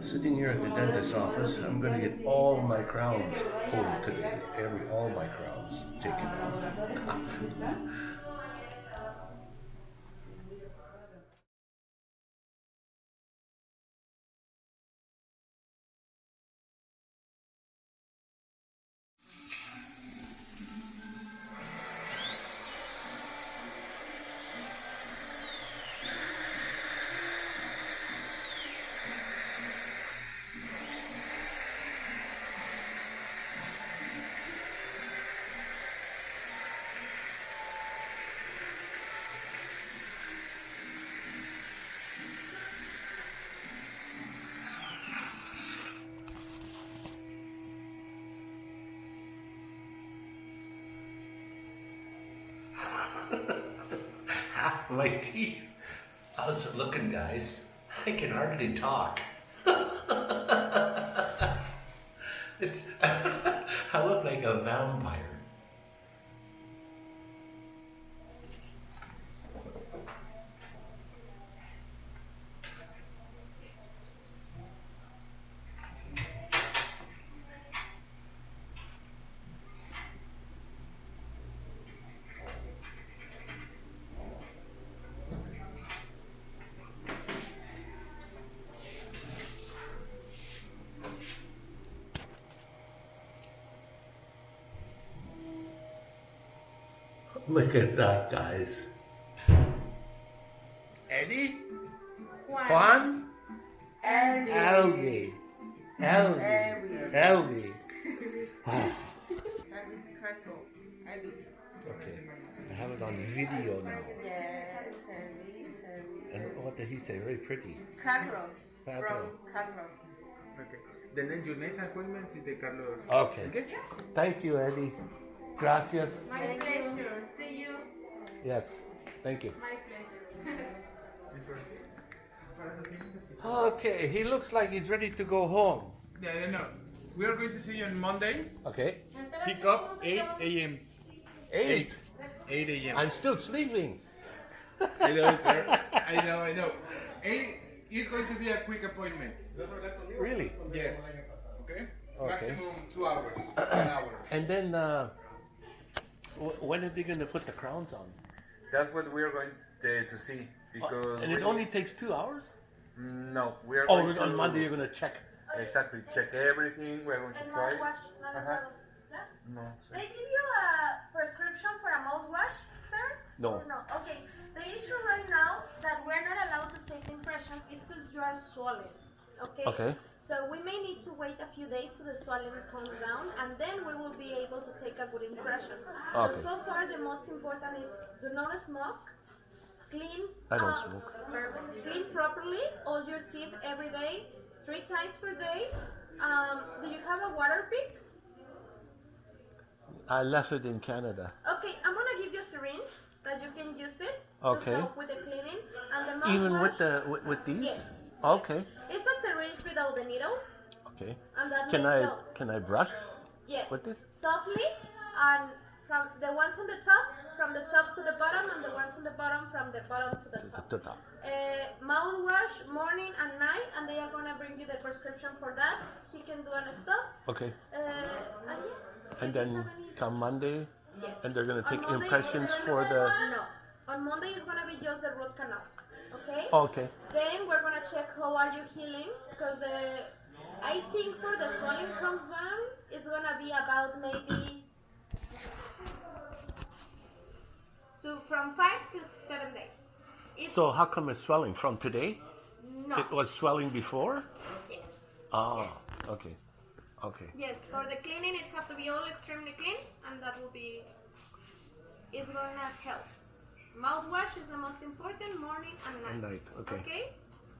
Sitting here at the dentist's office, I'm going to get all my crowns pulled today. Every all my crowns taken off. my teeth. How's it looking, guys? I can hardly talk. it's, I look like a vampire. Look at that, guys. Eddie? Juan? Elvis. Elvis. Elvis. Elvis. Elvis. Elvis Crespo. Elvis. Okay. I have it on video now. Yes, Elvis. Elvis. And what did he say? Very pretty. Carlos. Carlos. From Carlos. Okay. The next, your next appointment is the Carlos. Okay. Okay? Thank you, Eddie. Gracias. My pleasure. See you. Yes. Thank you. My pleasure. Okay, he looks like he's ready to go home. Yeah, yeah, no. We are going to see you on Monday. Okay. Pick up 8 a.m. Eight. 8 a.m. I'm still sleeping. I know, sir. I know, I know. 8 is going to be a quick appointment. Really? Yes. Okay? Okay. Maximum two hours. One hour. And then, uh, wh- when are they going to put the crowns on? That's what we're going to, to see because and it we- only takes two hours? no we're Oh, going on to, Monday you're going to check. exactly check everything we're going to And try mouthwash, not Uh-huh. another. Yeah? no They give you a prescription for a mouthwash, sir? No. Or no? Okay. The issue right now that we're not allowed to take the impression is because you are swollen. Okay. Okay. So we may need to wait a few days till the swelling comes down, and then we will be able to take a good impression. Okay. So so far the most important is do not smoke. Clean. I don't uh, smoke. Clean properly all your teeth every day, three times per day. Um, do you have a water pick? I left it in Canada. Okay, I'm gonna give you a syringe that you can use it Okay. to help with the cleaning and the mouthwash. Even with the with, with these? Yes. Okay. It's a syringe without the needle, Okay. Can I help. can I brush? Yes. with this? Softly, and from the ones on the top, from the top to the bottom, and the ones on the bottom from the bottom to the top. To top. Uh, mouthwash morning and night, and they are gonna bring you the prescription for that. He can do on a stop. Okay. Uh, and yeah. And then come Monday, Yes. and they're gonna take Monday, impressions for the. No. On Monday it's gonna be just the root canal. Okay. Okay. Then we're gonna check how are you healing because uh, I think for the swelling comes down, it's gonna be about maybe so from five to seven days. If So how come it's swelling from today? no, It was swelling before. yes, Oh. Okay. Okay. yes. For the cleaning, it have to be all extremely clean, and that will be. It's gonna help. Mouthwash is the most important morning and night. And night. Okay. Okay.